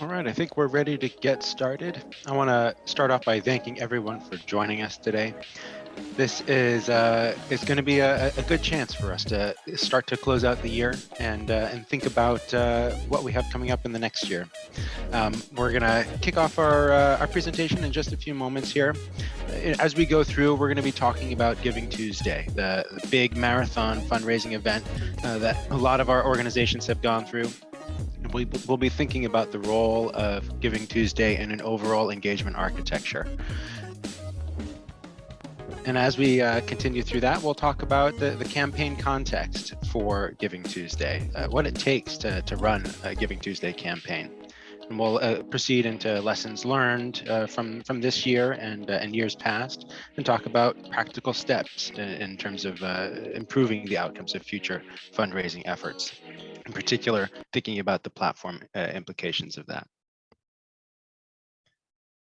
All right, I think we're ready to get started. I want to start off by thanking everyone for joining us today. This is uh, is going to be a, a, good chance for us to start to close out the year and uh, and think about uh, what we have coming up in the next year. Um, we're going to kick off our uh, our presentation in just a few moments here. As we go through, we're going to be talking about Giving Tuesday, the, the big marathon fundraising event uh, that a lot of our organizations have gone through we will be thinking about the role of Giving Tuesday in an overall engagement architecture. And as we uh, continue through that, we'll talk about the, the campaign context for Giving Tuesday, uh, what it takes to, to run a Giving Tuesday campaign. And we'll uh, proceed into lessons learned uh, from, from this year and, uh, and years past, and talk about practical steps in, in terms of uh, improving the outcomes of future fundraising efforts in particular, thinking about the platform uh, implications of that.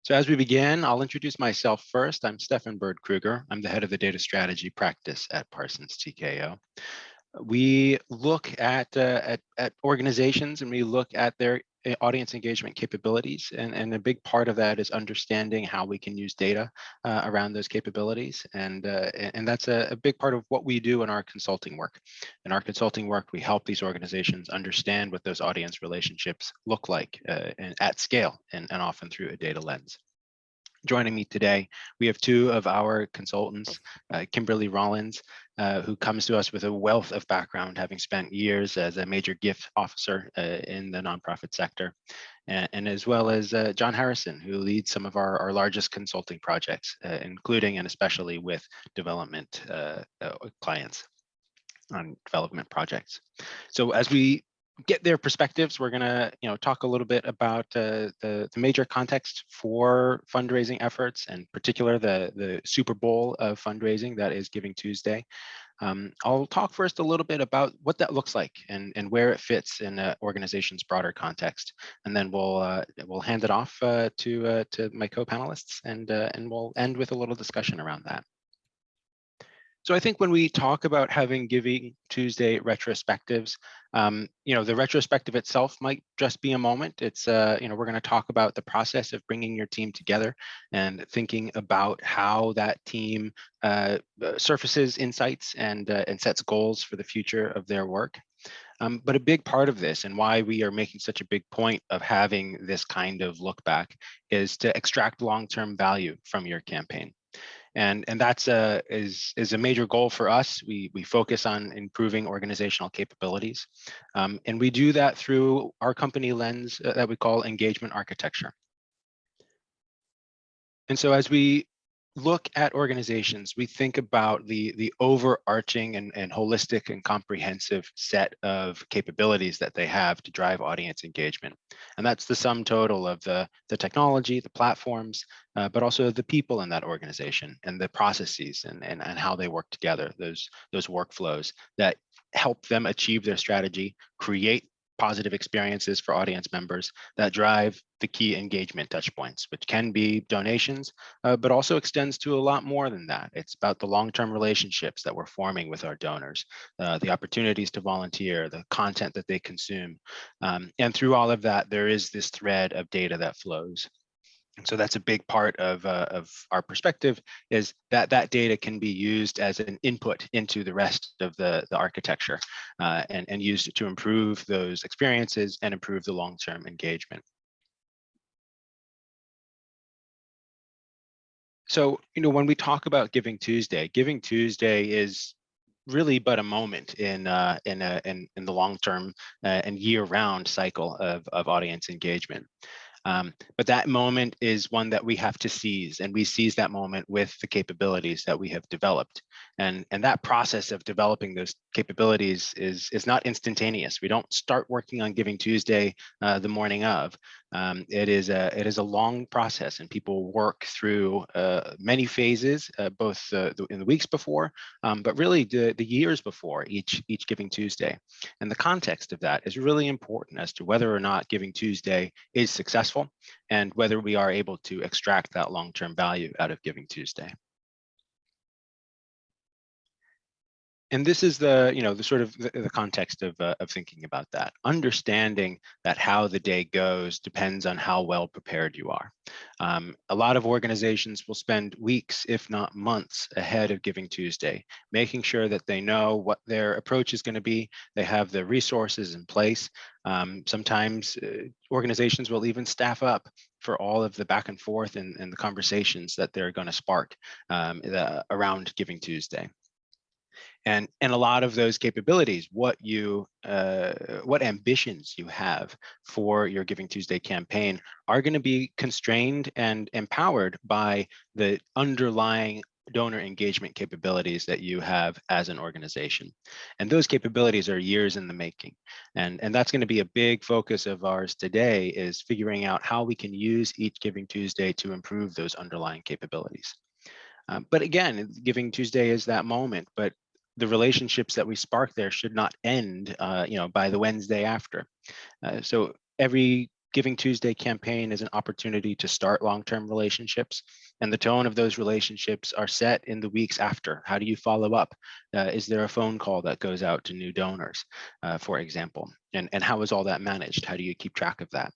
So as we begin, I'll introduce myself first. I'm Stefan Bird Kruger. I'm the head of the data strategy practice at Parsons TKO. We look at, uh, at, at organizations and we look at their audience engagement capabilities. And, and a big part of that is understanding how we can use data uh, around those capabilities. And, uh, and that's a, a, big part of what we do in our consulting work. In our consulting work, we help these organizations understand what those audience relationships look like uh, and at scale and, and often through a data lens. Joining me today, we have two of our consultants, uh, Kimberly Rollins, uh, who comes to us with a wealth of background, having spent years as a major gift officer uh, in the nonprofit sector, and, and as well as uh, John Harrison, who leads some of our, our largest consulting projects, uh, including and especially with development uh, clients on development projects. So as we get their perspectives. We're going to, you know, talk a little bit about uh, the, the major context for fundraising efforts, and particular the, the Super Bowl of fundraising that is Giving Tuesday. Um, I'll talk first a little bit about what that looks like and, and where it fits in an organization's broader context. And then we'll uh, we'll hand it off uh, to uh, to my co-panelists and uh, and we'll end with a little discussion around that. So I think when we talk about having Giving Tuesday retrospectives, um, you know, the retrospective itself might just be a moment. It's, uh, you know, we're going to talk about the process of bringing your team together and thinking about how that team uh, uh surfaces insights and, uh, and sets goals for the future of their work. Um, but a big part of this and why we are making such a big point of having this kind of look back is to extract long-term value from your campaign and and that's a is is a major goal for us. We we focus on improving organizational capabilities um, and we do that through our company lens uh, that we call engagement architecture. And so as we look at organizations, we think about the, the overarching and, and holistic and comprehensive set of capabilities that they have to drive audience engagement. And that's the sum total of the, the technology, the platforms, uh, but also the people in that organization and the processes and, and, and how they work together, those, those workflows that help them achieve their strategy, create positive experiences for audience members that drive the key engagement touch points, which can be donations, uh, but also extends to a lot more than that. It's about the long-term relationships that we're forming with our donors, uh, the opportunities to volunteer, the content that they consume. Um, and through all of that, there is this thread of data that flows. And so that's a big part of, uh, of our perspective is that that data can be used as an input into the rest of the, the architecture uh, and, and used to improve those experiences and improve the long-term engagement. So, you know, when we talk about Giving Tuesday, Giving Tuesday is really but a moment in uh, in, a, in in the long term uh, and year round cycle of of audience engagement. Um, but that moment is one that we have to seize and we seize that moment with the capabilities that we have developed. And, and that process of developing those capabilities is, is not instantaneous. We don't start working on Giving Tuesday uh, the morning of. Um, it is a it is a long process, and people work through uh, many phases, uh, both uh, in the weeks before, um, but really the the years before each each Giving Tuesday. And the context of that is really important as to whether or not Giving Tuesday is successful, and whether we are able to extract that long term value out of Giving Tuesday. And this is the you know the sort of the, the context of, uh, of thinking about that. Understanding that how the day goes depends on how well prepared you are. Um, a lot of organizations will spend weeks if not months ahead of giving tuesday making sure that they know what their approach is going to be they have the resources in place. Um, sometimes uh, organizations will even staff up for all of the back and forth and, and the conversations that they're going to spark um, the, around giving tuesday and and a lot of those capabilities what you uh, what ambitions you have for your giving tuesday campaign are going to be constrained and empowered by the underlying donor engagement capabilities that you have as an organization. And those capabilities are years in the making. And and that's going to be a big focus of ours today is figuring out how we can use each giving tuesday to improve those underlying capabilities. Um, but again, Giving Tuesday is that moment, but the relationships that we spark there should not end, uh, you know, by the Wednesday after. Uh, so every Giving Tuesday campaign is an opportunity to start long-term relationships, and the tone of those relationships are set in the weeks after. How do you follow up? Uh, is there a phone call that goes out to new donors, uh, for example? And, and how is all that managed? How do you keep track of that?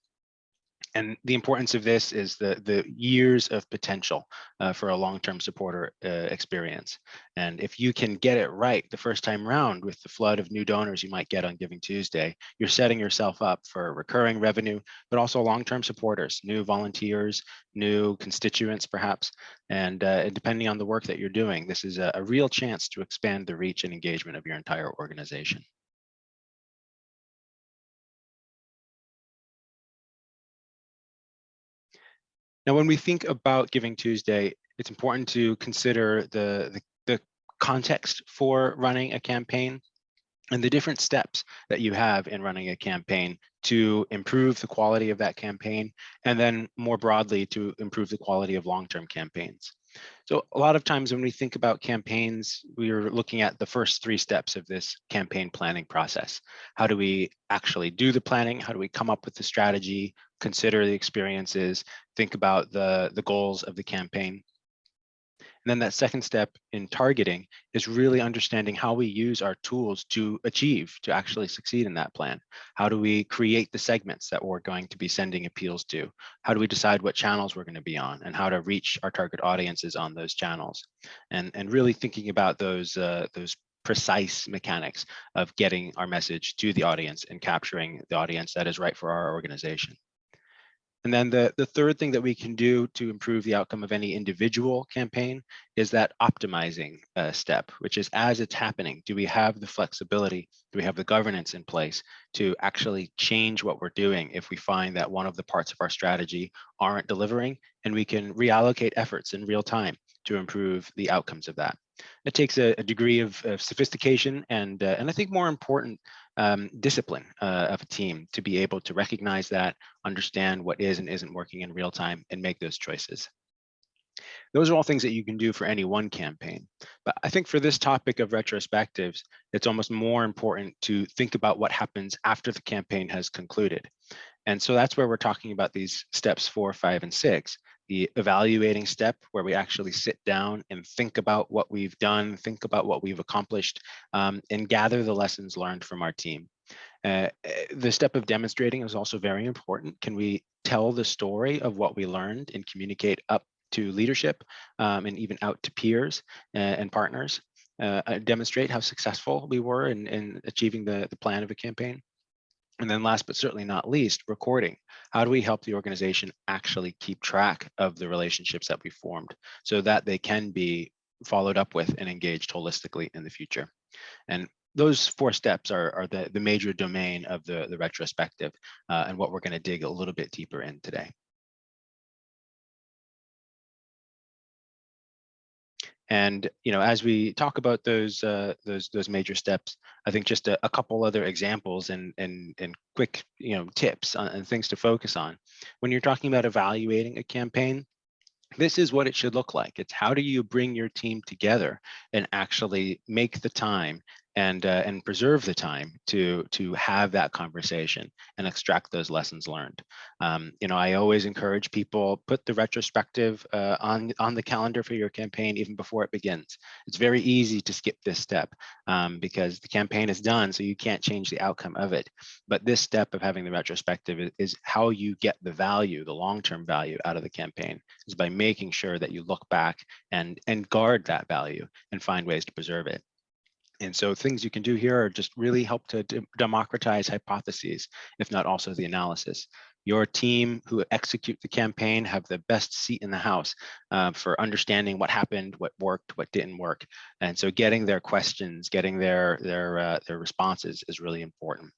And the importance of this is the the years of potential uh, for a long-term supporter uh, experience. And if you can get it right the first time round with the flood of new donors you might get on Giving Tuesday, you're setting yourself up for recurring revenue, but also long-term supporters, new volunteers, new constituents perhaps. And, uh, depending on the work that you're doing, this is a, a real chance to expand the reach and engagement of your entire organization. Now, when we think about Giving Tuesday, it's important to consider the, the, the context for running a campaign and the different steps that you have in running a campaign to improve the quality of that campaign, and then more broadly to improve the quality of long-term campaigns. So a lot of times when we think about campaigns, we're looking at the first three steps of this campaign planning process. How do we actually do the planning? How do we come up with the strategy, consider the experiences, think about the, the goals of the campaign? And then that second step in targeting is really understanding how we use our tools to achieve, to actually succeed in that plan. How do we create the segments that we're going to be sending appeals to? How do we decide what channels we're going to be on and how to reach our target audiences on those channels? And, and really thinking about those, uh, those precise mechanics of getting our message to the audience and capturing the audience that is right for our organization. And then the, the third thing that we can do to improve the outcome of any individual campaign is that optimizing uh, step, which is as it's happening, do we have the flexibility, do we have the governance in place to actually change what we're doing if we find that one of the parts of our strategy aren't delivering and we can reallocate efforts in real time to improve the outcomes of that. It takes a, a degree of, of, sophistication and, uh, and I think more important, um, discipline uh, of a team to be able to recognize that, understand what is and isn't working in real time and make those choices. Those are all things that you can do for any one campaign. But I think for this topic of retrospectives, it's almost more important to think about what happens after the campaign has concluded. And so that's where we're talking about these steps four, five, and six the evaluating step where we actually sit down and think about what we've done, think about what we've accomplished, um, and gather the lessons learned from our team. Uh, eh, the step of demonstrating is also very important. Can we tell the story of what we learned and communicate up to leadership um, and even out to peers uh, and partners? Uh, uh demonstrate how successful we were in, in achieving the, the plan of a campaign. And then last but certainly not least, recording. How do we help the organization actually keep track of the relationships that we formed so that they can be followed up with and engaged holistically in the future? And those four steps are, are the, the major domain of the, the retrospective uh, and what we're going to dig a little bit deeper in today. And you know, as we talk about those uh, those those major steps, I think just a, a couple other examples and and and quick you know tips on, and things to focus on when you're talking about evaluating a campaign. This is what it should look like. It's how do you bring your team together and actually make the time and uh, and preserve the time to to have that conversation and extract those lessons learned. Um, you know, I always encourage people put the retrospective uh, on on the calendar for your campaign even before it begins. It's very easy to skip this step um, because the campaign is done, so you can't change the outcome of it. But this step of having the retrospective is, is how you get the value, the long-term value out of the campaign, is by making sure that you look back and and guard that value and find ways to preserve it. And so things you can do here are just really help to democratize hypotheses, if not also the analysis. Your team who execute the campaign have the best seat in the house uh, for understanding what happened, what worked, what didn't work. And so getting their questions, getting their, their, uh, their responses is really important.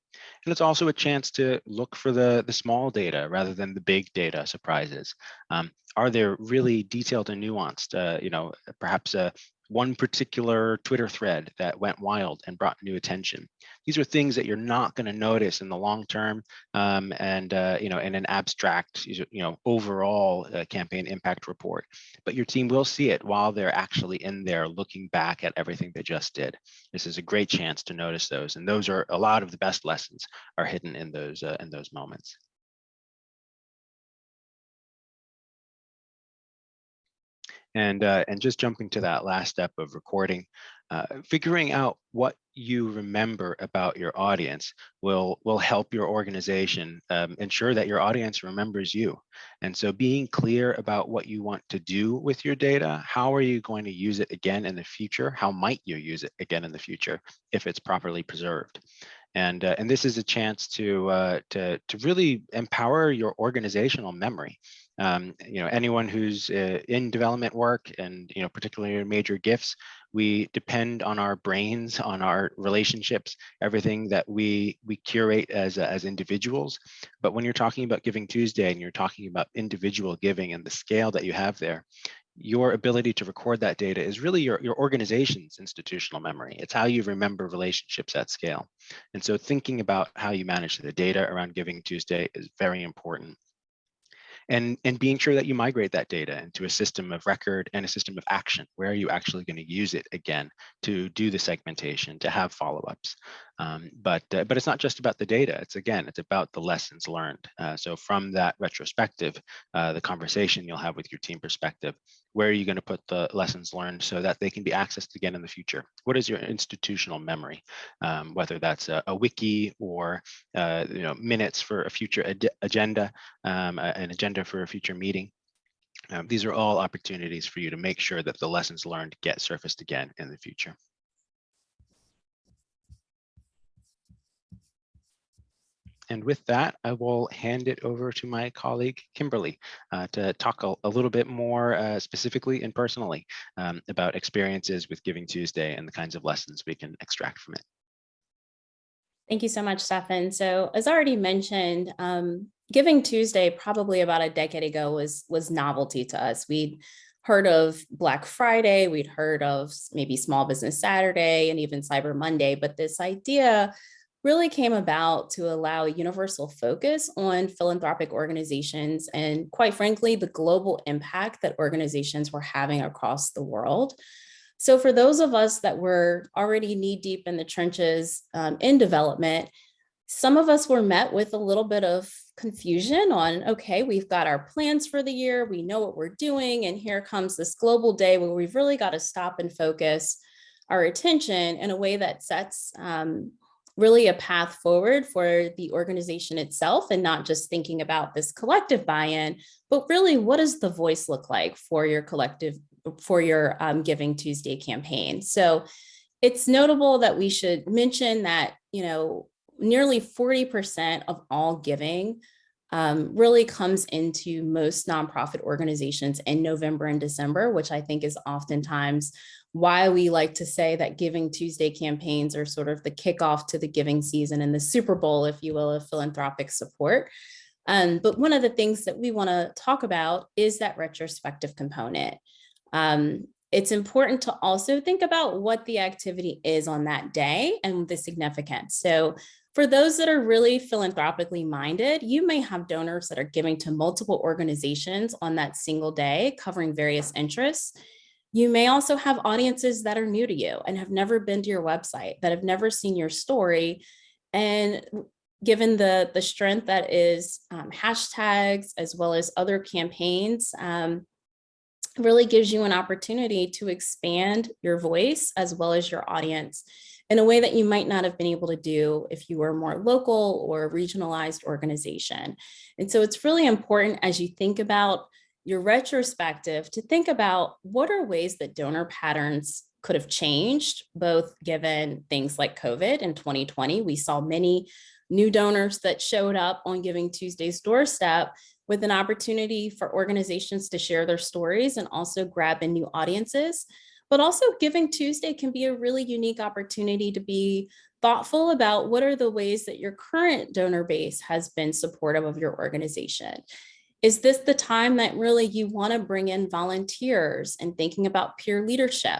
And it's also a chance to look for the, the small data rather than the big data surprises. Um, are there really detailed and nuanced, uh, you know, perhaps a, one particular Twitter thread that went wild and brought new attention. These are things that you're not going to notice in the long term um, and, uh, you know, in an abstract, you know, overall uh, campaign impact report. But your team will see it while they're actually in there looking back at everything they just did. This is a great chance to notice those. And those are a lot of the best lessons are hidden in those, uh, in those moments. And, uh, and just jumping to that last step of recording, uh, figuring out what you remember about your audience will, will help your organization um, ensure that your audience remembers you. And so being clear about what you want to do with your data, how are you going to use it again in the future? How might you use it again in the future if it's properly preserved? And, uh, and this is a chance to, uh, to, to really empower your organizational memory. Um, you know, anyone who's uh, in development work and, you know, particularly in major gifts, we depend on our brains, on our relationships, everything that we we curate as, as individuals. But when you're talking about Giving Tuesday and you're talking about individual giving and the scale that you have there, your ability to record that data is really your, your organization's institutional memory. It's how you remember relationships at scale. And so thinking about how you manage the data around Giving Tuesday is very important and, and being sure that you migrate that data into a system of record and a system of action. Where are you actually going to use it again to do the segmentation, to have follow-ups? Um, but, uh, but it's not just about the data. It's again, it's about the lessons learned. Uh, so from that retrospective, uh, the conversation you'll have with your team perspective, where are you going to put the lessons learned so that they can be accessed again in the future? What is your institutional memory? Um, whether that's a, a, wiki or uh, you know minutes for a future agenda, um, an agenda for a future meeting. Um, these are all opportunities for you to make sure that the lessons learned get surfaced again in the future. And with that, I will hand it over to my colleague, Kimberly, uh, to talk a, a, little bit more uh, specifically and personally um, about experiences with Giving Tuesday and the kinds of lessons we can extract from it. Thank you so much, Stefan. So as already mentioned, um, Giving Tuesday probably about a decade ago was, was novelty to us. We'd heard of Black Friday, we'd heard of maybe Small Business Saturday and even Cyber Monday, but this idea really came about to allow a universal focus on philanthropic organizations and quite frankly, the global impact that organizations were having across the world. So for those of us that were already knee deep in the trenches um, in development, some of us were met with a little bit of confusion on, okay, we've got our plans for the year, we know what we're doing, and here comes this global day where we've really got to stop and focus our attention in a way that sets um, really a path forward for the organization itself and not just thinking about this collective buy-in, but really what does the voice look like for your collective, for your um, Giving Tuesday campaign. So it's notable that we should mention that, you know, nearly 40% of all giving um, really comes into most nonprofit organizations in November and December, which I think is oftentimes why we like to say that Giving Tuesday campaigns are sort of the kickoff to the giving season and the Super Bowl, if you will, of philanthropic support. Um, but one of the things that we want to talk about is that retrospective component. Um, it's important to also think about what the activity is on that day and the significance. So for those that are really philanthropically minded, you may have donors that are giving to multiple organizations on that single day, covering various interests You may also have audiences that are new to you and have never been to your website, that have never seen your story. And given the, the strength that is um, hashtags as well as other campaigns, um, really gives you an opportunity to expand your voice as well as your audience in a way that you might not have been able to do if you were a more local or regionalized organization. And so it's really important as you think about your retrospective to think about what are ways that donor patterns could have changed, both given things like COVID in 2020, we saw many new donors that showed up on Giving Tuesday's doorstep with an opportunity for organizations to share their stories and also grab in new audiences. But also Giving Tuesday can be a really unique opportunity to be thoughtful about what are the ways that your current donor base has been supportive of your organization. Is this the time that really you want to bring in volunteers and thinking about peer leadership?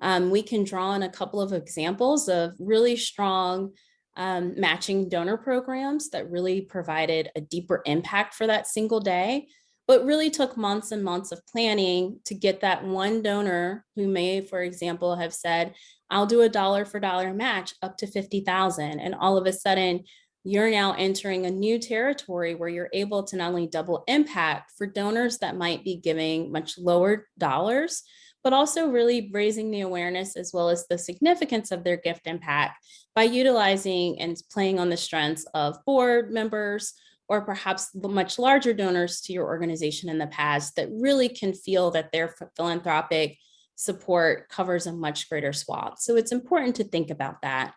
Um, we can draw on a couple of examples of really strong um, matching donor programs that really provided a deeper impact for that single day, but really took months and months of planning to get that one donor who may, for example, have said, I'll do a dollar for dollar match up to 50,000. And all of a sudden, you're now entering a new territory where you're able to not only double impact for donors that might be giving much lower dollars, but also really raising the awareness as well as the significance of their gift impact by utilizing and playing on the strengths of board members or perhaps the much larger donors to your organization in the past that really can feel that their philanthropic support covers a much greater swath. So it's important to think about that.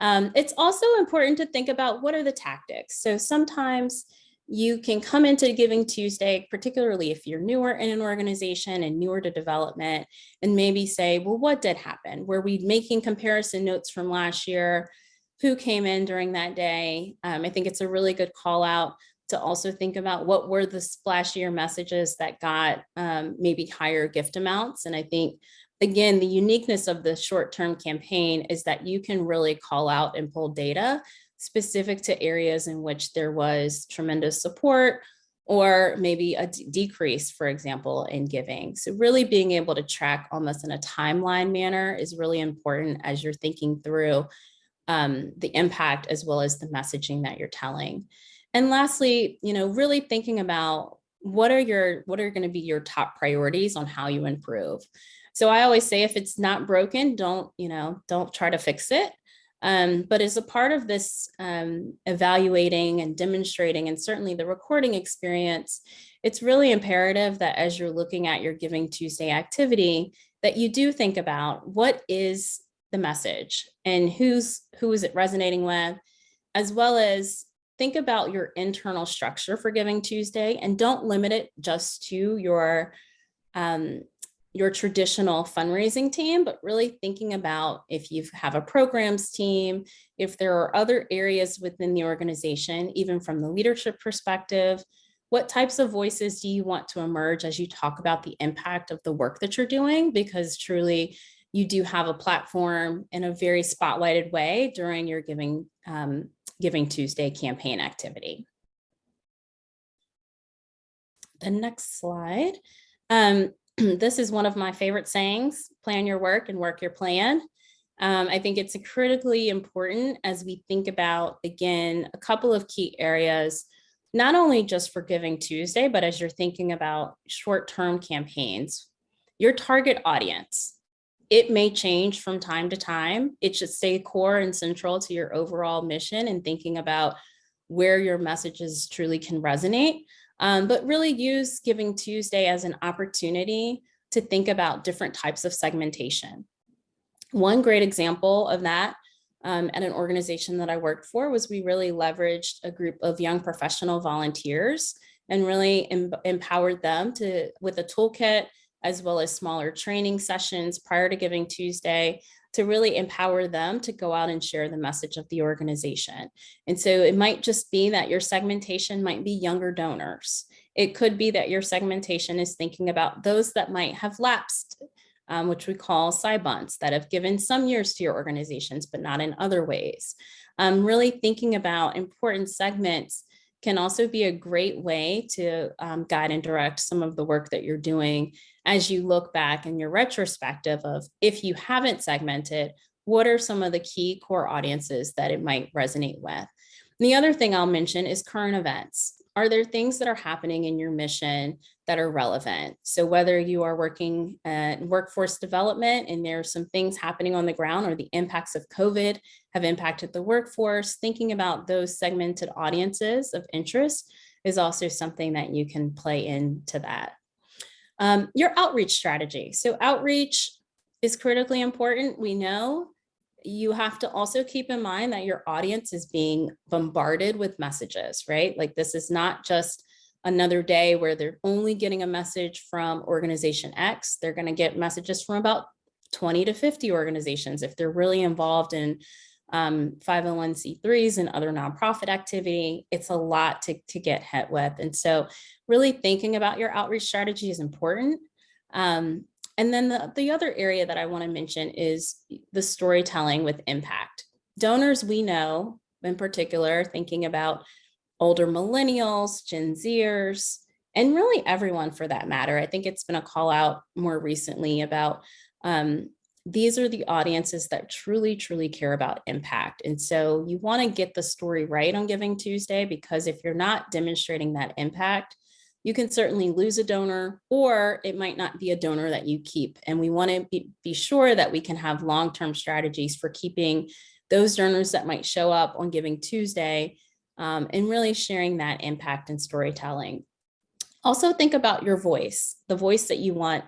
Um, it's also important to think about what are the tactics. So sometimes you can come into Giving Tuesday, particularly if you're newer in an organization and newer to development, and maybe say, well, what did happen? Were we making comparison notes from last year? Who came in during that day? Um, I think it's a really good call out to also think about what were the splashier messages that got um, maybe higher gift amounts. And I think, again, the uniqueness of the short-term campaign is that you can really call out and pull data specific to areas in which there was tremendous support or maybe a decrease, for example, in giving. So really being able to track almost in a timeline manner is really important as you're thinking through um, the impact as well as the messaging that you're telling. And lastly, you know, really thinking about what are your what are going to be your top priorities on how you improve. So I always say if it's not broken, don't, you know, don't try to fix it. Um, but as a part of this um, evaluating and demonstrating, and certainly the recording experience, it's really imperative that as you're looking at your Giving Tuesday activity, that you do think about what is the message and who's who is it resonating with, as well as think about your internal structure for Giving Tuesday and don't limit it just to your um, your traditional fundraising team, but really thinking about if you have a programs team, if there are other areas within the organization, even from the leadership perspective, what types of voices do you want to emerge as you talk about the impact of the work that you're doing? Because truly, you do have a platform in a very spotlighted way during your Giving, um, Giving Tuesday campaign activity. The next slide. Um, this is one of my favorite sayings, plan your work and work your plan. Um, I think it's critically important as we think about, again, a couple of key areas, not only just for Giving Tuesday, but as you're thinking about short-term campaigns, your target audience, it may change from time to time. It should stay core and central to your overall mission and thinking about where your messages truly can resonate um, but really use Giving Tuesday as an opportunity to think about different types of segmentation. One great example of that um, at an organization that I worked for was we really leveraged a group of young professional volunteers and really em empowered them to with a toolkit as well as smaller training sessions prior to Giving Tuesday to really empower them to go out and share the message of the organization. And so it might just be that your segmentation might be younger donors. It could be that your segmentation is thinking about those that might have lapsed, um, which we call SYBUNTs, that have given some years to your organizations, but not in other ways. Um, really thinking about important segments can also be a great way to um, guide and direct some of the work that you're doing as you look back in your retrospective of if you haven't segmented, what are some of the key core audiences that it might resonate with? And the other thing I'll mention is current events. Are there things that are happening in your mission that are relevant? So whether you are working at workforce development and there are some things happening on the ground or the impacts of COVID have impacted the workforce, thinking about those segmented audiences of interest is also something that you can play into that. Um, your outreach strategy. So outreach is critically important. We know you have to also keep in mind that your audience is being bombarded with messages, right? Like this is not just another day where they're only getting a message from organization X. They're going to get messages from about 20 to 50 organizations if they're really involved in um, 501c3s and other nonprofit activity. It's a lot to, to get hit with. And so really thinking about your outreach strategy is important. Um, and then the, the other area that I want to mention is the storytelling with impact. Donors we know, in particular, thinking about older millennials, Gen Zers, and really everyone for that matter. I think it's been a call out more recently about um, these are the audiences that truly, truly care about impact. And so you want to get the story right on Giving Tuesday, because if you're not demonstrating that impact, you can certainly lose a donor or it might not be a donor that you keep. And we want to be, be sure that we can have long-term strategies for keeping those donors that might show up on Giving Tuesday um, and really sharing that impact and storytelling. Also think about your voice, the voice that you want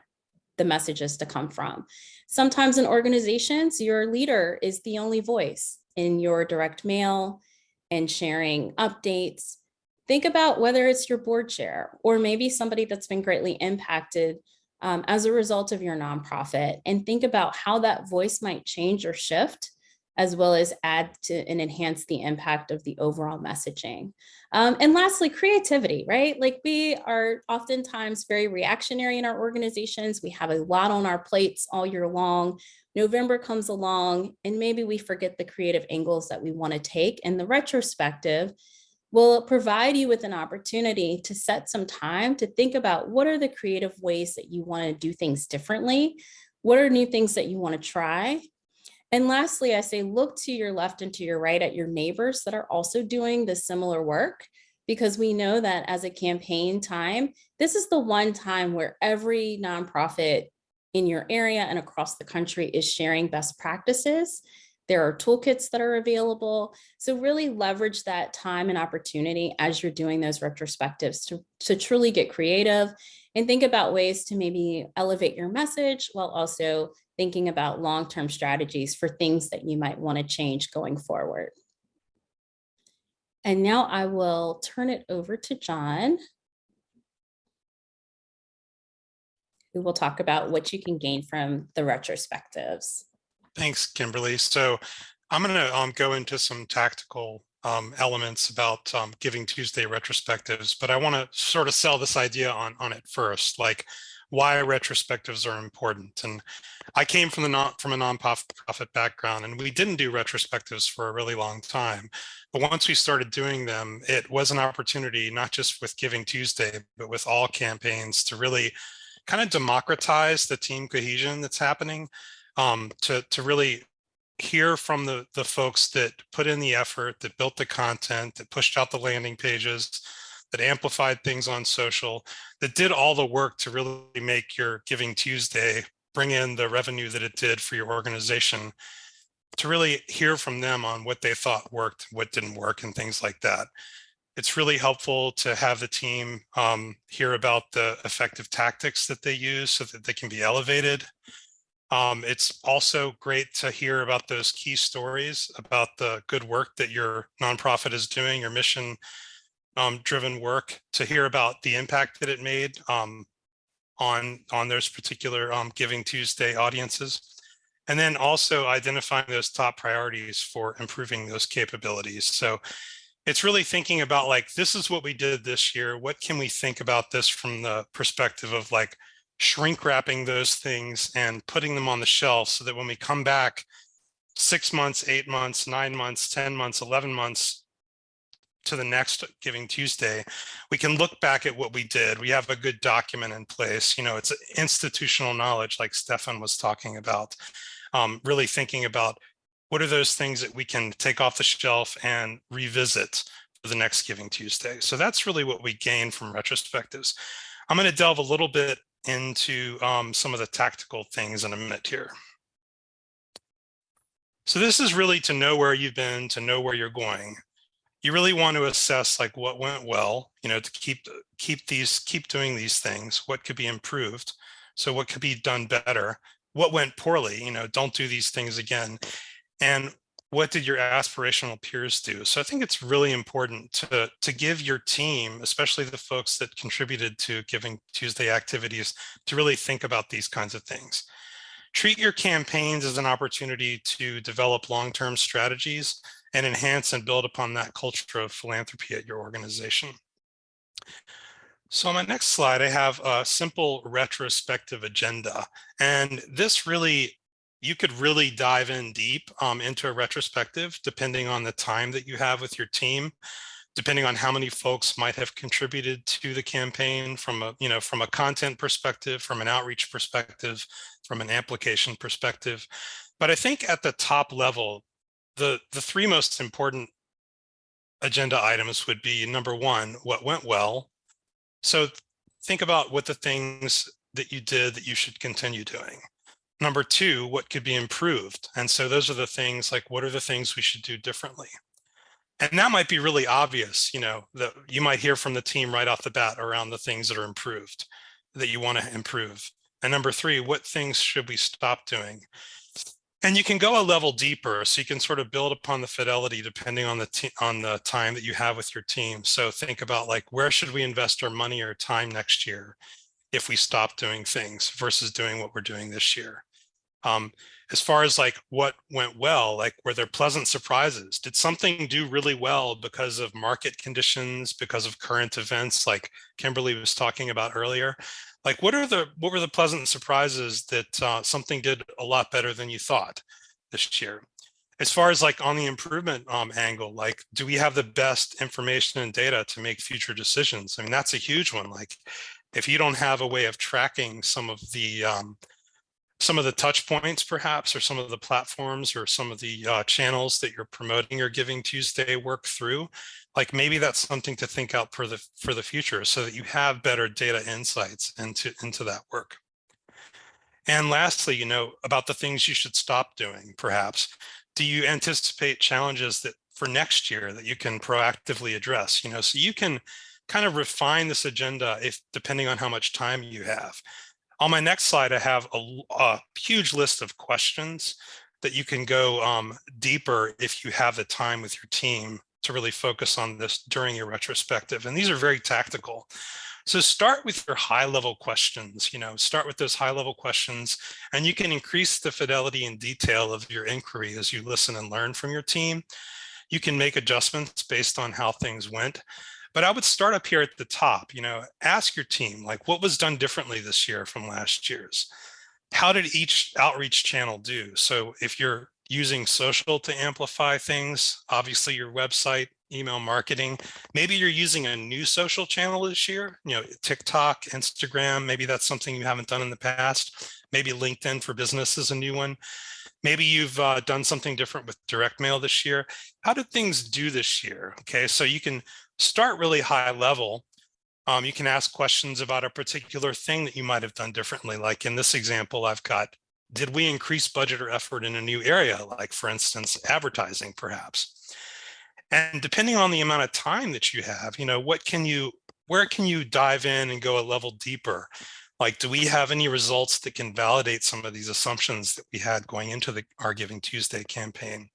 the messages to come from. Sometimes in organizations, your leader is the only voice in your direct mail and sharing updates think about whether it's your board chair or maybe somebody that's been greatly impacted um, as a result of your nonprofit and think about how that voice might change or shift as well as add to and enhance the impact of the overall messaging. Um, and lastly, creativity, right? Like we are oftentimes very reactionary in our organizations. We have a lot on our plates all year long. November comes along and maybe we forget the creative angles that we wanna take. And the retrospective will provide you with an opportunity to set some time to think about what are the creative ways that you want to do things differently? What are new things that you want to try? And lastly, I say look to your left and to your right at your neighbors that are also doing the similar work because we know that as a campaign time, this is the one time where every nonprofit in your area and across the country is sharing best practices there are toolkits that are available. So really leverage that time and opportunity as you're doing those retrospectives to, to truly get creative and think about ways to maybe elevate your message while also thinking about long-term strategies for things that you might want to change going forward. And now I will turn it over to John, who will talk about what you can gain from the retrospectives. Thanks, Kimberly. So I'm going to um, go into some tactical um, elements about um, Giving Tuesday retrospectives, but I want to sort of sell this idea on, on it first, like why retrospectives are important. And I came from the non, from a nonprofit profit background, and we didn't do retrospectives for a really long time. But once we started doing them, it was an opportunity, not just with Giving Tuesday, but with all campaigns to really kind of democratize the team cohesion that's happening um, to, to really hear from the, the folks that put in the effort, that built the content, that pushed out the landing pages, that amplified things on social, that did all the work to really make your Giving Tuesday bring in the revenue that it did for your organization, to really hear from them on what they thought worked, what didn't work, and things like that. It's really helpful to have the team um, hear about the effective tactics that they use so that they can be elevated. Um, it's also great to hear about those key stories about the good work that your nonprofit is doing, your mission um, driven work, to hear about the impact that it made um, on, on those particular um, Giving Tuesday audiences. And then also identifying those top priorities for improving those capabilities. So it's really thinking about like, this is what we did this year. What can we think about this from the perspective of like, shrink wrapping those things and putting them on the shelf so that when we come back six months, eight months, nine months, 10 months, 11 months to the next Giving Tuesday, we can look back at what we did. We have a good document in place. You know, it's institutional knowledge like Stefan was talking about. Um, really thinking about what are those things that we can take off the shelf and revisit for the next Giving Tuesday. So that's really what we gain from retrospectives. I'm going to delve a little bit into um, some of the tactical things in a minute here. So this is really to know where you've been, to know where you're going. You really want to assess like what went well, you know, to keep keep these keep doing these things, what could be improved. So what could be done better? What went poorly, you know, don't do these things again. And what did your aspirational peers do? So I think it's really important to, to give your team, especially the folks that contributed to Giving Tuesday activities, to really think about these kinds of things. Treat your campaigns as an opportunity to develop long-term strategies and enhance and build upon that culture of philanthropy at your organization. So on my next slide, I have a simple retrospective agenda. And this really you could really dive in deep um, into a retrospective, depending on the time that you have with your team, depending on how many folks might have contributed to the campaign from a, you know, from a content perspective, from an outreach perspective, from an application perspective. But I think at the top level, the, the three most important agenda items would be number one, what went well. So think about what the things that you did that you should continue doing. Number two, what could be improved? And so those are the things like, what are the things we should do differently? And that might be really obvious, you know, that you might hear from the team right off the bat around the things that are improved, that you want to improve. And number three, what things should we stop doing? And you can go a level deeper, so you can sort of build upon the fidelity depending on the on the time that you have with your team. So think about like, where should we invest our money or time next year? if we stop doing things versus doing what we're doing this year. Um, as far as like what went well, like were there pleasant surprises? Did something do really well because of market conditions, because of current events like Kimberly was talking about earlier? Like what are the what were the pleasant surprises that uh, something did a lot better than you thought this year? As far as like on the improvement um, angle, like do we have the best information and data to make future decisions? I mean, that's a huge one. Like if you don't have a way of tracking some of the um, some of the touch points perhaps or some of the platforms or some of the uh, channels that you're promoting or giving tuesday work through like maybe that's something to think out for the for the future so that you have better data insights into into that work and lastly you know about the things you should stop doing perhaps do you anticipate challenges that for next year that you can proactively address you know so you can kind of refine this agenda if depending on how much time you have. On my next slide, I have a, a huge list of questions that you can go um, deeper if you have the time with your team to really focus on this during your retrospective. And these are very tactical. So start with your high level questions, you know, start with those high level questions and you can increase the fidelity and detail of your inquiry as you listen and learn from your team. You can make adjustments based on how things went. But I would start up here at the top, you know, ask your team, like what was done differently this year from last year's? How did each outreach channel do? So if you're using social to amplify things, obviously your website, email marketing, maybe you're using a new social channel this year, you know, TikTok, Instagram, maybe that's something you haven't done in the past. Maybe LinkedIn for business is a new one. Maybe you've uh, done something different with direct mail this year. How did things do this year? Okay, so you can start really high level. Um, you can ask questions about a particular thing that you might have done differently. Like in this example, I've got, did we increase budget or effort in a new area? Like for instance, advertising perhaps. And depending on the amount of time that you have, you know, what can you, where can you dive in and go a level deeper? Like, do we have any results that can validate some of these assumptions that we had going into the our Giving Tuesday campaign?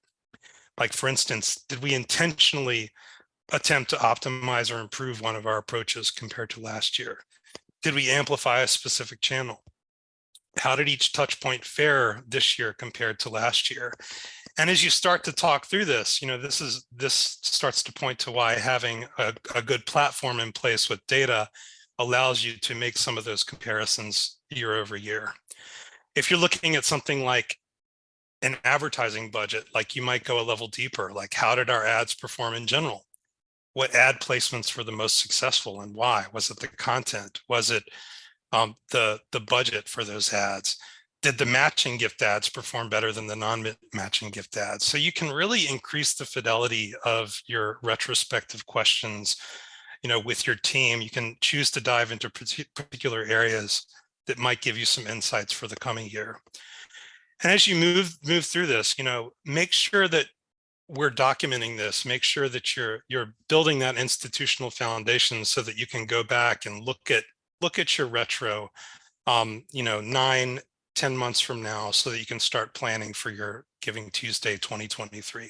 Like, for instance, did we intentionally attempt to optimize or improve one of our approaches compared to last year? Did we amplify a specific channel? How did each touch point fare this year compared to last year? And as you start to talk through this, you know, this is this starts to point to why having a, a good platform in place with data allows you to make some of those comparisons year over year. If you're looking at something like an advertising budget, like you might go a level deeper, like how did our ads perform in general? What ad placements were the most successful and why? Was it the content? Was it um, the, the budget for those ads? Did the matching gift ads perform better than the non-matching gift ads? So you can really increase the fidelity of your retrospective questions you know, with your team. You can choose to dive into particular areas that might give you some insights for the coming year. And as you move move through this, you know, make sure that we're documenting this, make sure that you're you're building that institutional foundation so that you can go back and look at look at your retro, um, you know, nine, 10 months from now so that you can start planning for your Giving Tuesday 2023.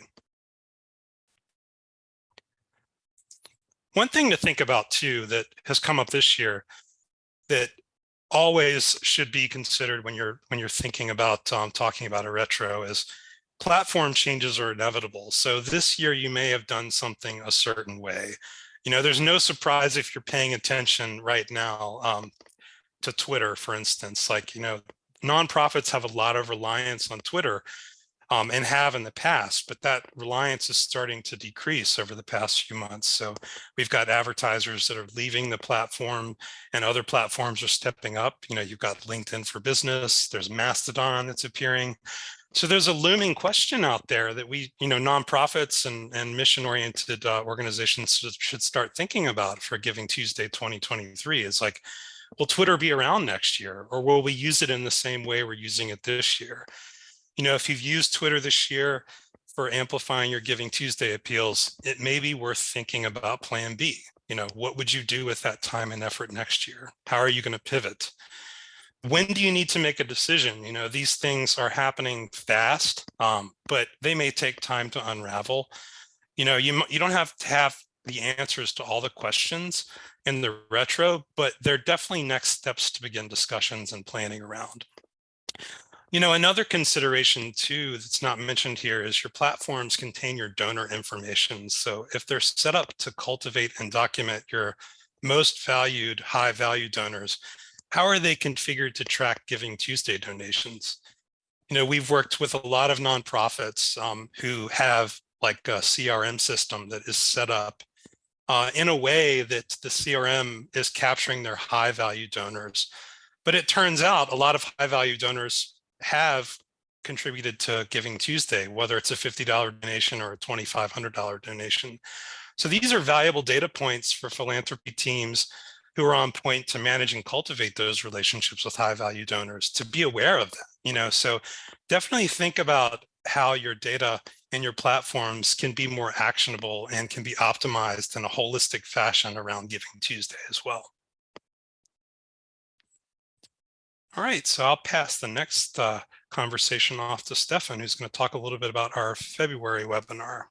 One thing to think about too that has come up this year that always should be considered when you're when you're thinking about um, talking about a retro is platform changes are inevitable. So this year you may have done something a certain way. You know, there's no surprise if you're paying attention right now um, to Twitter, for instance, like, you know, nonprofits have a lot of reliance on Twitter um, and have in the past, but that reliance is starting to decrease over the past few months. So we've got advertisers that are leaving the platform and other platforms are stepping up. You know, you've got LinkedIn for business, there's Mastodon that's appearing. So there's a looming question out there that we, you know, nonprofits and, and mission-oriented uh, organizations should start thinking about for Giving Tuesday 2023 is like, will Twitter be around next year or will we use it in the same way we're using it this year? you know, if you've used Twitter this year for amplifying your Giving Tuesday appeals, it may be worth thinking about plan B. You know, what would you do with that time and effort next year? How are you going to pivot? When do you need to make a decision? You know, these things are happening fast, um, but they may take time to unravel. You know, you, you don't have to have the answers to all the questions in the retro, but they're definitely next steps to begin discussions and planning around. You know, another consideration too that's not mentioned here is your platforms contain your donor information. So if they're set up to cultivate and document your most valued high value donors, how are they configured to track Giving Tuesday donations? You know, we've worked with a lot of nonprofits um, who have like a CRM system that is set up uh, in a way that the CRM is capturing their high value donors. But it turns out a lot of high value donors have contributed to Giving Tuesday, whether it's a $50 donation or a $2,500 donation. So these are valuable data points for philanthropy teams who are on point to manage and cultivate those relationships with high value donors to be aware of that, you know, so definitely think about how your data and your platforms can be more actionable and can be optimized in a holistic fashion around Giving Tuesday as well. All right, so I'll pass the next uh, conversation off to Stefan, who's going to talk a little bit about our February webinar.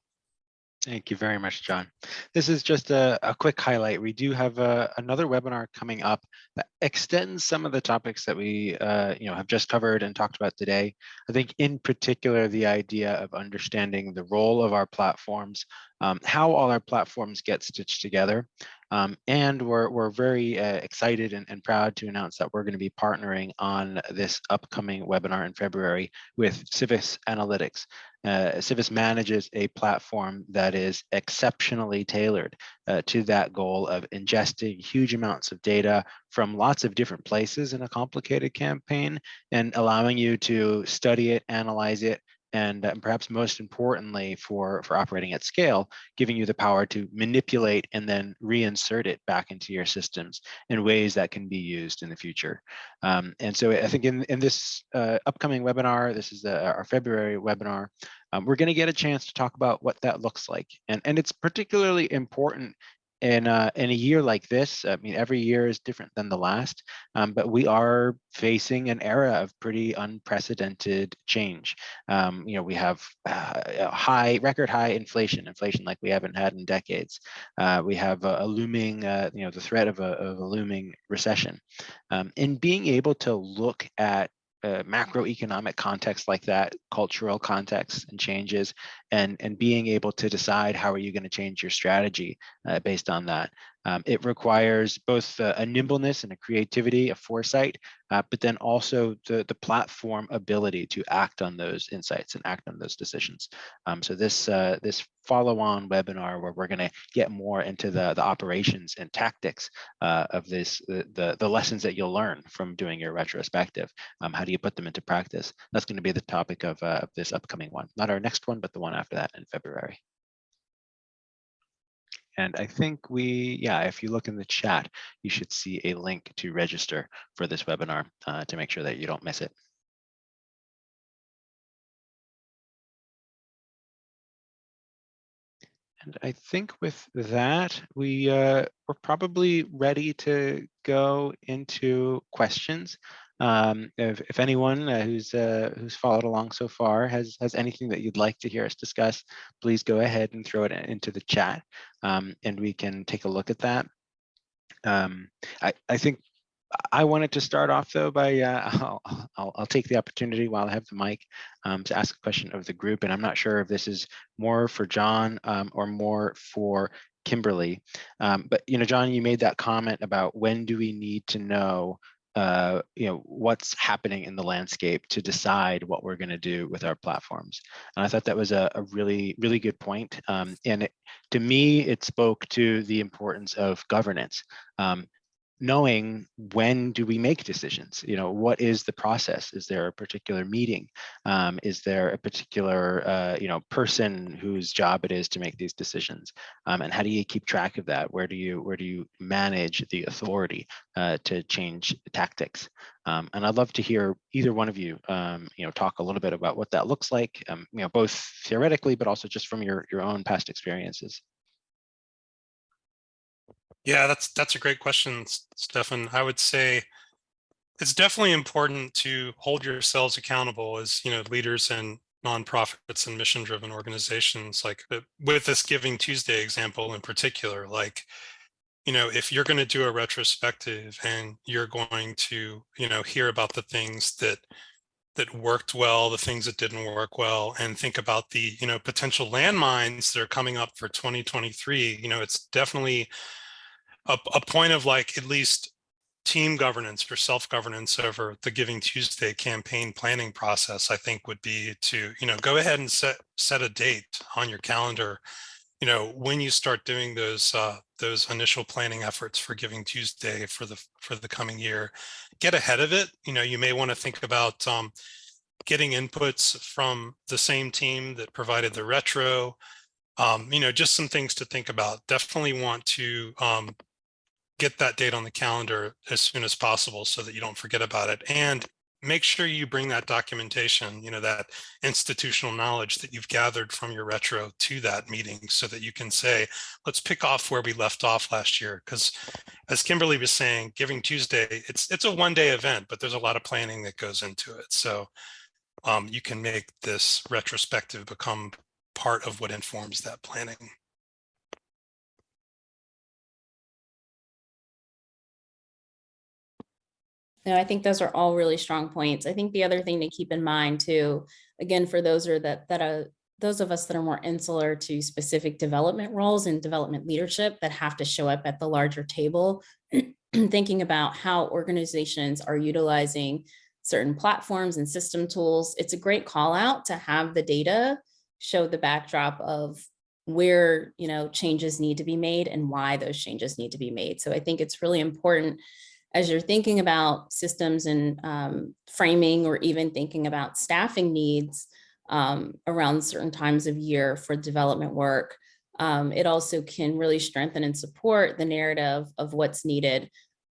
Thank you very much, John. This is just a, a quick highlight. We do have a, uh, another webinar coming up that extends some of the topics that we uh, you know, have just covered and talked about today. I think in particular, the idea of understanding the role of our platforms, um, how all our platforms get stitched together. Um, and we're, we're very uh, excited and, and proud to announce that we're going to be partnering on this upcoming webinar in February with Civis Analytics. Uh, Civis manages a platform that is exceptionally tailored uh, to that goal of ingesting huge amounts of data from lots of different places in a complicated campaign and allowing you to study it, analyze it, and uh, perhaps most importantly for, for operating at scale, giving you the power to manipulate and then reinsert it back into your systems in ways that can be used in the future. Um, and so I think in, in this uh, upcoming webinar, this is the, our February webinar, um, we're going to get a chance to talk about what that looks like. And, and it's particularly important in a, in a year like this, I mean, every year is different than the last, um, but we are facing an era of pretty unprecedented change. Um, you know, we have uh, high, record high inflation, inflation like we haven't had in decades. Uh, we have a, a looming, uh, you know, the threat of a, of a looming recession. Um, and being able to look at uh, macroeconomic context like that, cultural context and changes, and, and being able to decide how are you going to change your strategy uh, based on that. Um, it requires both uh, a nimbleness and a creativity, a foresight, uh, but then also the, the platform ability to act on those insights and act on those decisions. Um, so this uh, this follow-on webinar where we're going to get more into the, the operations and tactics uh, of this, the, the, the, lessons that you'll learn from doing your retrospective. Um, how do you put them into practice? That's going to be the topic of, uh, of this upcoming one, not our next one, but the one after that in February. And I think we, yeah, if you look in the chat, you should see a link to register for this webinar uh, to make sure that you don't miss it. And I think with that, we uh, we're probably ready to go into questions. Um, if, if anyone uh, who's uh, who's followed along so far has has anything that you'd like to hear us discuss, please go ahead and throw it into the chat, um, and we can take a look at that. Um, I I think I wanted to start off though by uh, I'll, I'll, I'll take the opportunity while I have the mic um, to ask a question of the group, and I'm not sure if this is more for John um, or more for Kimberly. Um, but you know, John, you made that comment about when do we need to know uh, you know, what's happening in the landscape to decide what we're going to do with our platforms. And I thought that was a, a really, really good point. Um, and it, to me, it spoke to the importance of governance. Um, knowing when do we make decisions? You know what is the process? Is there a particular meeting? Um, is there a particular uh, you know person whose job it is to make these decisions? Um, and how do you keep track of that? Where do you where do you manage the authority uh, to change tactics? Um, and I'd love to hear either one of you, um, you know, talk a little bit about what that looks like, um, you know, both theoretically, but also just from your, your own past experiences. Yeah, that's that's a great question, Stefan. I would say it's definitely important to hold yourselves accountable as you know leaders and nonprofits and mission-driven organizations. Like uh, with this Giving Tuesday example in particular, like you know if you're going to do a retrospective and you're going to you know hear about the things that that worked well, the things that didn't work well, and think about the you know potential landmines that are coming up for 2023. You know, it's definitely a, a point of like at least team governance or self-governance over the Giving Tuesday campaign planning process, I think would be to, you know, go ahead and set set a date on your calendar, you know, when you start doing those uh, those initial planning efforts for Giving Tuesday for the for the coming year, get ahead of it. You know, you may want to think about um, getting inputs from the same team that provided the retro, um, you know, just some things to think about. Definitely want to um, get that date on the calendar as soon as possible so that you don't forget about it. And make sure you bring that documentation, you know, that institutional knowledge that you've gathered from your retro to that meeting so that you can say, let's pick off where we left off last year. Because as Kimberly was saying, Giving Tuesday, it's it's a one day event, but there's a lot of planning that goes into it. So um, you can make this retrospective become part of what informs that planning. No, I think those are all really strong points. I think the other thing to keep in mind too, again, for those are that that are those of us that are more insular to specific development roles and development leadership that have to show up at the larger table, thinking about how organizations are utilizing certain platforms and system tools. It's a great call out to have the data show the backdrop of where you know changes need to be made and why those changes need to be made. So I think it's really important as you're thinking about systems and um, framing or even thinking about staffing needs um, around certain times of year for development work, um, it also can really strengthen and support the narrative of what's needed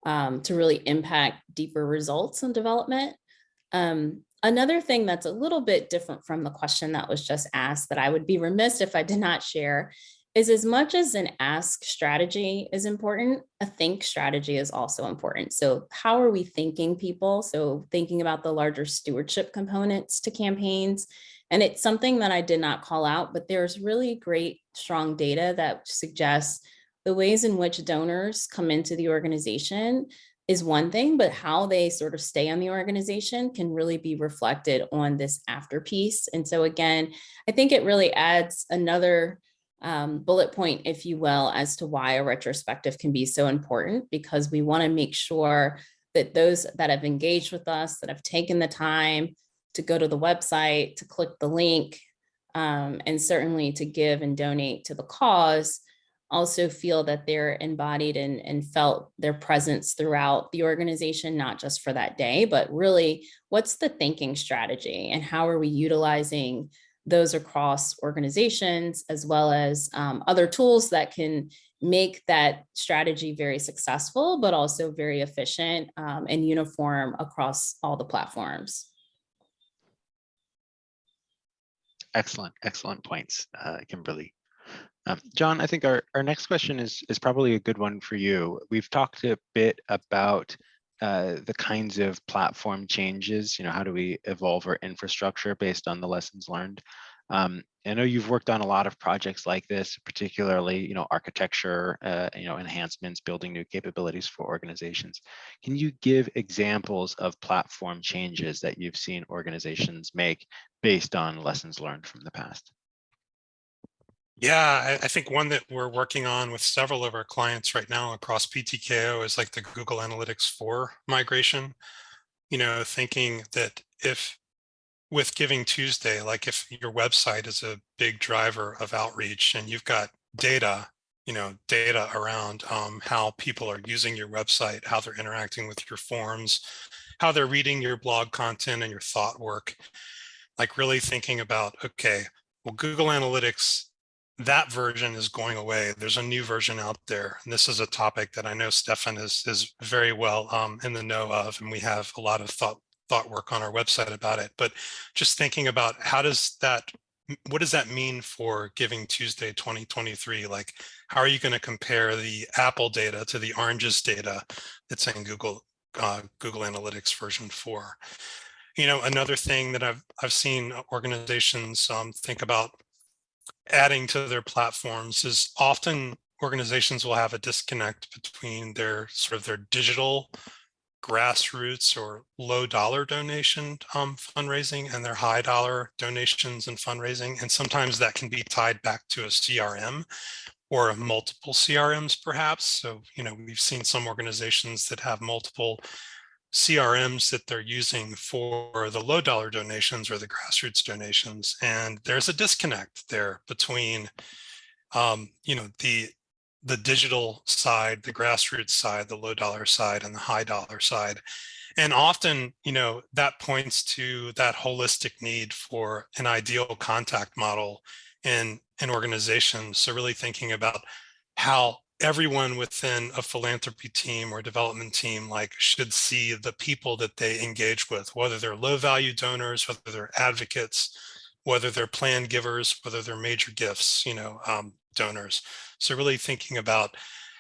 um, to really impact deeper results in development. Um, another thing that's a little bit different from the question that was just asked that I would be remiss if I did not share is as much as an ask strategy is important, a think strategy is also important. So how are we thinking people? So thinking about the larger stewardship components to campaigns. And it's something that I did not call out, but there's really great strong data that suggests the ways in which donors come into the organization is one thing, but how they sort of stay on the organization can really be reflected on this after piece. And so again, I think it really adds another um, bullet point, if you will, as to why a retrospective can be so important because we want to make sure that those that have engaged with us, that have taken the time to go to the website, to click the link, um, and certainly to give and donate to the cause, also feel that they're embodied and, and felt their presence throughout the organization, not just for that day, but really what's the thinking strategy and how are we utilizing those across organizations as well as um, other tools that can make that strategy very successful, but also very efficient um, and uniform across all the platforms. Excellent, excellent points, uh, Kimberly. Um, John, I think our, our next question is, is probably a good one for you. We've talked a bit about uh, the kinds of platform changes, you know, how do we evolve our infrastructure based on the lessons learned? Um, I know you've worked on a lot of projects like this, particularly, you know, architecture, uh, you know, enhancements, building new capabilities for organizations. Can you give examples of platform changes that you've seen organizations make based on lessons learned from the past? Yeah, I, I think one that we're working on with several of our clients right now across PTKO is like the Google Analytics 4 migration. You know, thinking that if with Giving Tuesday, like if your website is a big driver of outreach and you've got data, you know, data around um, how people are using your website, how they're interacting with your forms, how they're reading your blog content and your thought work, like really thinking about, okay, well, Google Analytics, that version is going away. There's a new version out there. And this is a topic that I know Stefan is, is very well um, in the know of, and we have a lot of thought thought work on our website about it, but just thinking about how does that, what does that mean for Giving Tuesday 2023? Like, how are you going to compare the Apple data to the Oranges data that's in Google uh, Google Analytics version 4? You know, another thing that I've I've seen organizations um, think about adding to their platforms is often organizations will have a disconnect between their sort of their digital grassroots or low dollar donation um, fundraising and their high dollar donations and fundraising. And sometimes that can be tied back to a CRM or multiple CRMs perhaps. So, you know, we've seen some organizations that have multiple CRMs that they're using for the low dollar donations or the grassroots donations. And there's a disconnect there between, um, you know, the the digital side, the grassroots side, the low dollar side, and the high dollar side. And often, you know, that points to that holistic need for an ideal contact model in an organization. So really thinking about how everyone within a philanthropy team or development team like should see the people that they engage with, whether they're low value donors, whether they're advocates, whether they're plan givers, whether they're major gifts, you know, um, donors. So really thinking about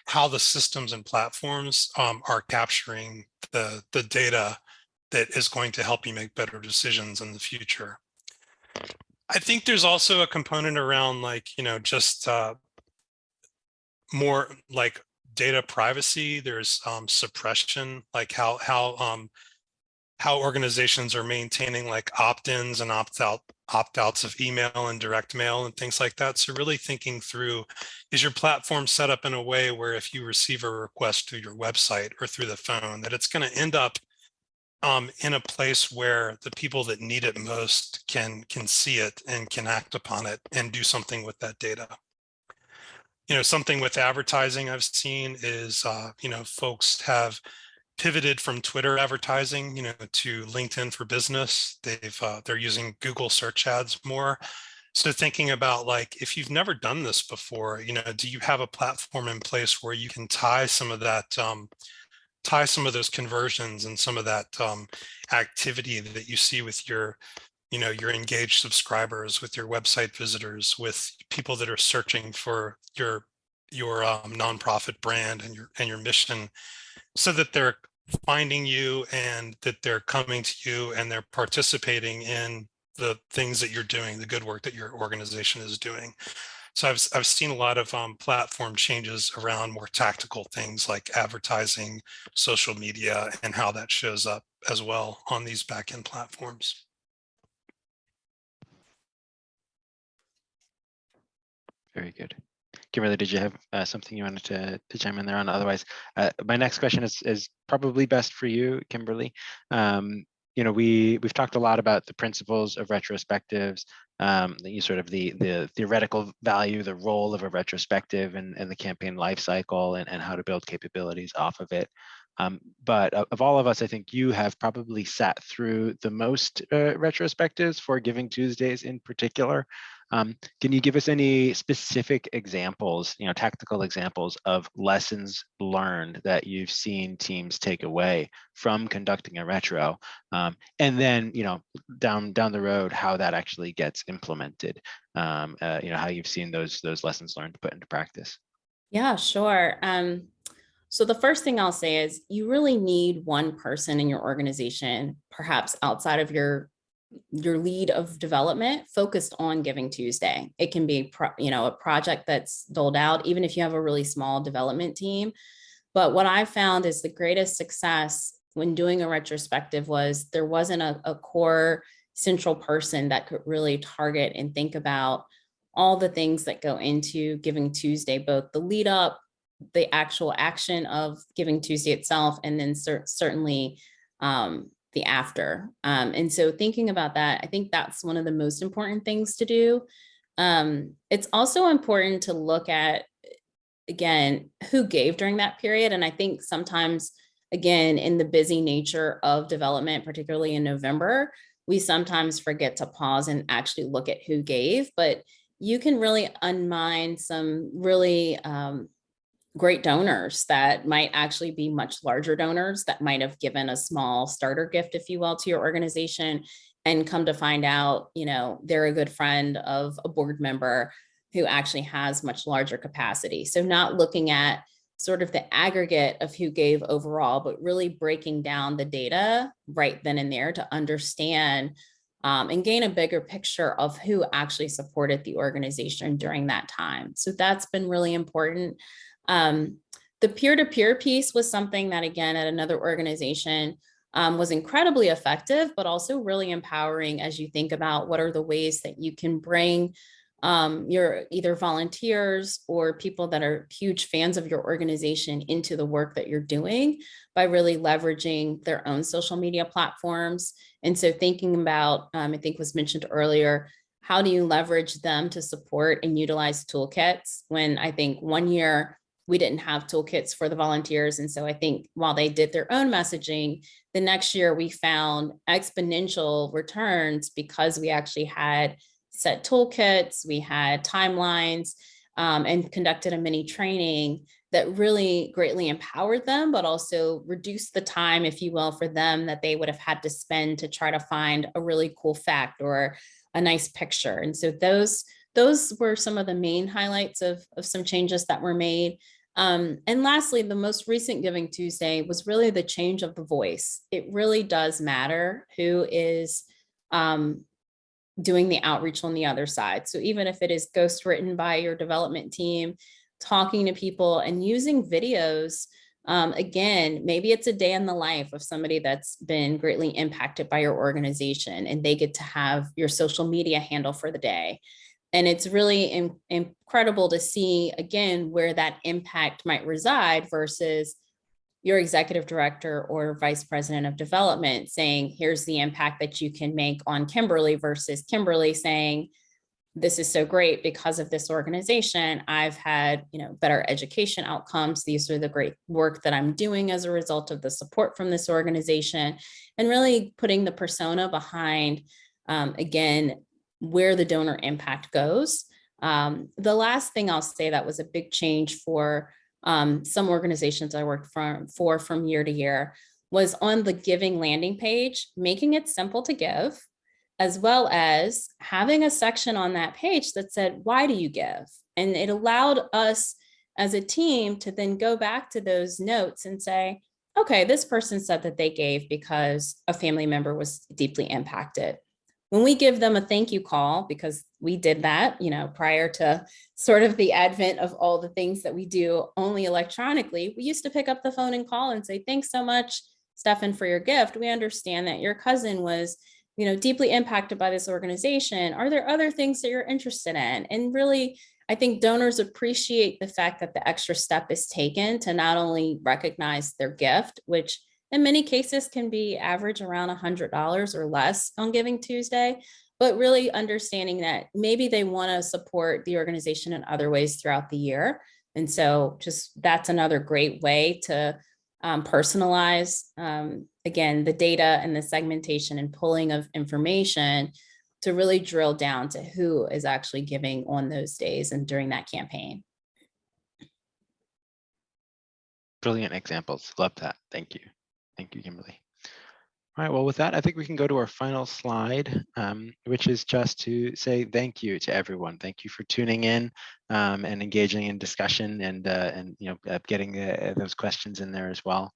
how the systems and platforms um, are capturing the, the data that is going to help you make better decisions in the future. I think there's also a component around like, you know, just uh, more like data privacy. There's um, suppression, like how, how, um, how organizations are maintaining like opt-ins and opt-out opt-outs of email and direct mail and things like that. So really thinking through, is your platform set up in a way where if you receive a request through your website or through the phone, that it's going to end up um, in a place where the people that need it most can can see it and can act upon it and do something with that data. You know, something with advertising I've seen is, uh, you know, folks have pivoted from Twitter advertising, you know, to LinkedIn for business. They've uh, they're using Google search ads more. So thinking about like, if you've never done this before, you know, do you have a platform in place where you can tie some of that, um, tie some of those conversions and some of that um, activity that you see with your, you know, your engaged subscribers, with your website visitors, with people that are searching for your your um, nonprofit brand and your and your mission so that they're finding you and that they're coming to you and they're participating in the things that you're doing, the good work that your organization is doing. So I've, I've seen a lot of um, platform changes around more tactical things like advertising, social media, and how that shows up as well on these backend platforms. Very good. Kimberly, did you have uh, something you wanted to, to chime in there on? Otherwise, uh, my next question is, is probably best for you, Kimberly. Um, you know, we we've talked a lot about the principles of retrospectives, um, the sort of the the theoretical value, the role of a retrospective and, and the campaign life cycle and, and how to build capabilities off of it. Um, but of, of all of us, I think you have probably sat through the most uh, retrospectives for Giving Tuesdays in particular. Um, can you give us any specific examples, you know, tactical examples of lessons learned that you've seen teams take away from conducting a retro, um, and then, you know, down down the road, how that actually gets implemented, um, uh, you know, how you've seen those those lessons learned put into practice? Yeah, sure. Um, so the first thing I'll say is you really need one person in your organization, perhaps outside of your your lead of development focused on Giving Tuesday. It can be, you know, a project that's doled out, even if you have a really small development team. But what I found is the greatest success when doing a retrospective was there wasn't a, a core central person that could really target and think about all the things that go into Giving Tuesday, both the lead up, the actual action of Giving Tuesday itself, and then cer certainly um, the after. Um, and so thinking about that, I think that's one of the most important things to do. Um, it's also important to look at, again, who gave during that period. And I think sometimes, again, in the busy nature of development, particularly in November, we sometimes forget to pause and actually look at who gave, but you can really unmind some really um, great donors that might actually be much larger donors that might have given a small starter gift, if you will, to your organization and come to find out, you know, they're a good friend of a board member who actually has much larger capacity. So not looking at sort of the aggregate of who gave overall, but really breaking down the data right then and there to understand um, and gain a bigger picture of who actually supported the organization during that time. So that's been really important. Um, the peer-to-peer -peer piece was something that, again, at another organization um, was incredibly effective, but also really empowering as you think about what are the ways that you can bring um, your either volunteers or people that are huge fans of your organization into the work that you're doing by really leveraging their own social media platforms. And so thinking about, um, I think was mentioned earlier, how do you leverage them to support and utilize toolkits when I think one year we didn't have toolkits for the volunteers. And so I think while they did their own messaging, the next year we found exponential returns because we actually had set toolkits, we had timelines, um, and conducted a mini training that really greatly empowered them, but also reduced the time, if you will, for them that they would have had to spend to try to find a really cool fact or a nice picture. And so those those were some of the main highlights of, of some changes that were made. Um, and lastly, the most recent Giving Tuesday was really the change of the voice. It really does matter who is um, doing the outreach on the other side. So even if it is ghost written by your development team, talking to people and using videos, um, again, maybe it's a day in the life of somebody that's been greatly impacted by your organization and they get to have your social media handle for the day. And it's really in, incredible to see, again, where that impact might reside versus your executive director or vice president of development saying, here's the impact that you can make on Kimberly versus Kimberly saying, this is so great because of this organization. I've had, you know, better education outcomes. These are the great work that I'm doing as a result of the support from this organization and really putting the persona behind, um, again, where the donor impact goes. Um, the last thing I'll say that was a big change for um, some organizations I worked for, for from year to year was on the giving landing page, making it simple to give, as well as having a section on that page that said, why do you give? And it allowed us as a team to then go back to those notes and say, okay, this person said that they gave because a family member was deeply impacted when we give them a thank you call, because we did that, you know, prior to sort of the advent of all the things that we do only electronically, we used to pick up the phone and call and say, thanks so much, Stefan, for your gift. We understand that your cousin was, you know, deeply impacted by this organization. Are there other things that you're interested in? And really I think donors appreciate the fact that the extra step is taken to not only recognize their gift, which in many cases can be average around $100 or less on Giving Tuesday, but really understanding that maybe they want to support the organization in other ways throughout the year. And so just that's another great way to um, personalize, um, again, the data and the segmentation and pulling of information to really drill down to who is actually giving on those days and during that campaign. Brilliant examples. Love that. Thank you. Thank you, Kimberly. All right, well, with that, I think we can go to our final slide, um, which is just to say thank you to everyone. Thank you for tuning in um, and engaging in discussion and, uh, and you know, uh, getting uh, those questions in there as well.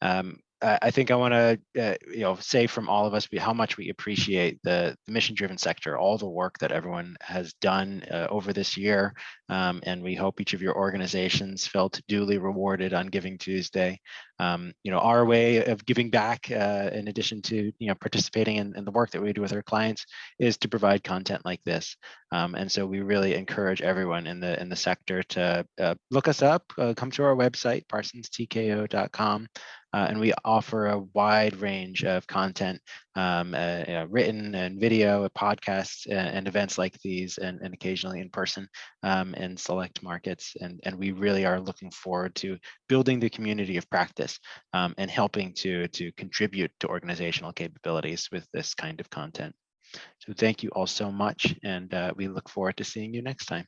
Um, I think I want to, uh, you know, say from all of us how much we appreciate the, the mission-driven sector, all the work that everyone has done uh, over this year, um, and we hope each of your organizations felt duly rewarded on Giving Tuesday. Um, you know, our way of giving back, uh, in addition to you know participating in, in the work that we do with our clients, is to provide content like this. Um, and so we really encourage everyone in the in the sector to uh, look us up, uh, come to our website, parsonstko.com. Uh, and we offer a wide range of content, um, uh, written and video, podcasts, and, and, events like these, and, and occasionally in person um, in select markets. And, and we really are looking forward to building the community of practice um, and helping to, to contribute to organizational capabilities with this kind of content. So thank you all so much, and uh, we look forward to seeing you next time.